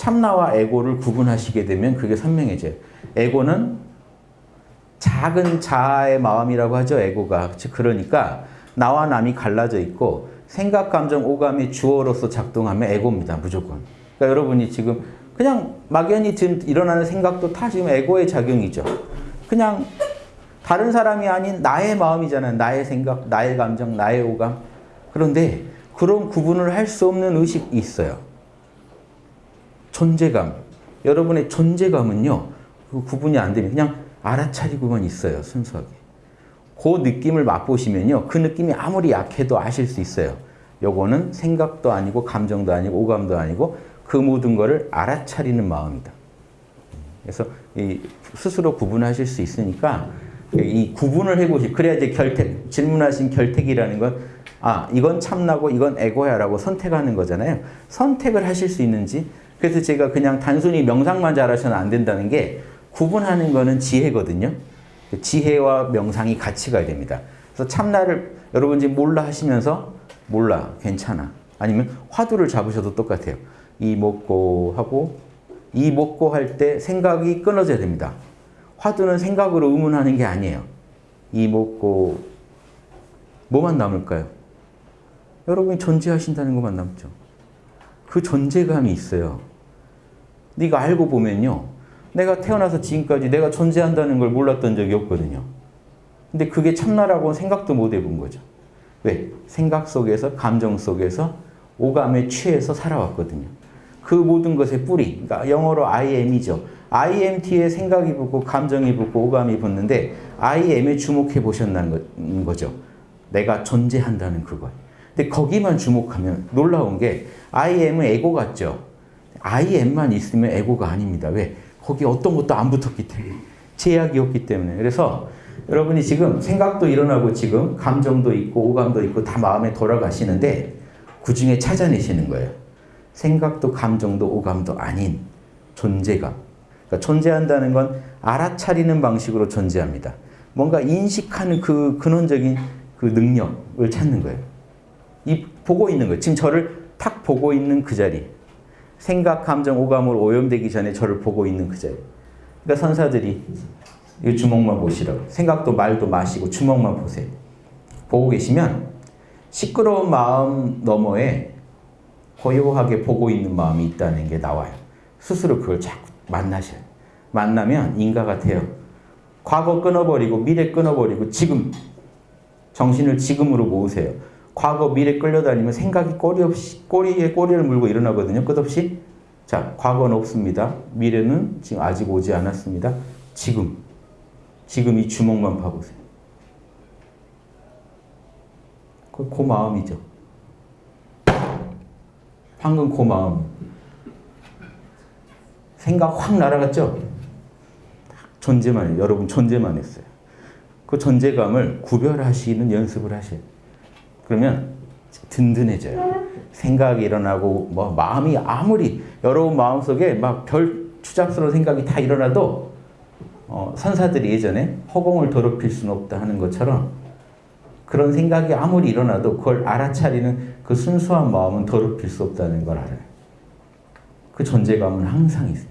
참나와 에고를 구분하시게 되면 그게 선명해져요. 에고는 작은 자아의 마음이라고 하죠. 에고가. 즉 그러니까 나와 남이 갈라져 있고 생각, 감정, 오감의 주어로서 작동하면 에고입니다. 무조건. 그러니까 여러분이 지금 그냥 막연히 지금 일어나는 생각도 다 지금 에고의 작용이죠. 그냥 다른 사람이 아닌 나의 마음이잖아요. 나의 생각, 나의 감정, 나의 오감. 그런데 그런 구분을 할 수 없는 의식이 있어요. 존재감. 여러분의 존재감은요. 그 구분이 안 되면 그냥 알아차리고만 있어요. 순수하게. 그 느낌을 맛보시면요. 그 느낌이 아무리 약해도 아실 수 있어요. 요거는 생각도 아니고 감정도 아니고 오감도 아니고 그 모든 거를 알아차리는 마음이다. 그래서 스스로 구분하실 수 있으니까 이 구분을 해보시 그래야 이제 결택 질문하신 결택이라는 건 아, 이건 참나고 이건 에고야라고 선택하는 거잖아요. 선택을 하실 수 있는지 그래서 제가 그냥 단순히 명상만 잘하셔는 안 된다는 게 구분하는 거는 지혜거든요. 지혜와 명상이 같이 가야 됩니다. 그래서 참나를 여러분 지금 몰라 하시면서 몰라 괜찮아 아니면 화두를 잡으셔도 똑같아요. 이 먹고 하고 이 먹고 할 때 생각이 끊어져야 됩니다. 화두는 생각으로 의문하는 게 아니에요. 이 먹고 뭐만 남을까요? 여러분이 존재하신다는 것만 남죠. 그 존재감이 있어요. 네가 알고 보면요. 내가 태어나서 지금까지 내가 존재한다는 걸 몰랐던 적이 없거든요. 근데 그게 참나라고 생각도 못 해본 거죠. 왜? 생각 속에서 감정 속에서 오감에 취해서 살아왔거든요. 그 모든 것의 뿌리, 그러니까 영어로 I am이죠. I am 뒤에 생각이 붙고 감정이 붙고 오감이 붙는데 I am에 주목해 보셨다는 거죠. 내가 존재한다는 그거. 근데 거기만 주목하면 놀라운 게 I am은 에고 같죠. I am만 있으면 에고가 아닙니다. 왜? 거기 어떤 것도 안 붙었기 때문에. 제약이 없기 때문에. 그래서 여러분이 지금 생각도 일어나고 지금 감정도 있고 오감도 있고 다 마음에 돌아가시는데 그 중에 찾아내시는 거예요. 생각도 감정도 오감도 아닌 존재감. 그러니까 존재한다는 건 알아차리는 방식으로 존재합니다. 뭔가 인식하는 그 근원적인 그 능력을 찾는 거예요. 이 보고 있는 거예요. 지금 저를 탁 보고 있는 그 자리. 생각, 감정, 오감으로 오염되기 전에 저를 보고 있는 그 자리. 그러니까 선사들이 이 주먹만 보시라고. 생각도 말도 마시고 주먹만 보세요. 보고 계시면 시끄러운 마음 너머에 고요하게 보고 있는 마음이 있다는 게 나와요. 스스로 그걸 자꾸 만나셔요. 만나면 인가 같아요. 과거 끊어버리고 미래 끊어버리고 지금 정신을 지금으로 모으세요. 과거 미래 끌려다니면 생각이 꼬리 없이 꼬리에 꼬리를 물고 일어나거든요. 끝없이 자 과거는 없습니다. 미래는 지금 아직 오지 않았습니다. 지금 지금 이 주먹만 봐보세요. 그, 그 마음이죠. 방금 그 마음. 생각 확 날아갔죠? 존재만, 여러분 존재만 했어요. 그 존재감을 구별하시는 연습을 하셔요. 그러면 든든해져요. 생각이 일어나고 뭐 마음이 아무리 여러분 마음속에 막 별 추잡스러운 생각이 다 일어나도 어, 선사들이 예전에 허공을 더럽힐 수는 없다 하는 것처럼 그런 생각이 아무리 일어나도 그걸 알아차리는 그 순수한 마음은 더럽힐 수 없다는 걸 알아요. 그 존재감은 항상 있어요.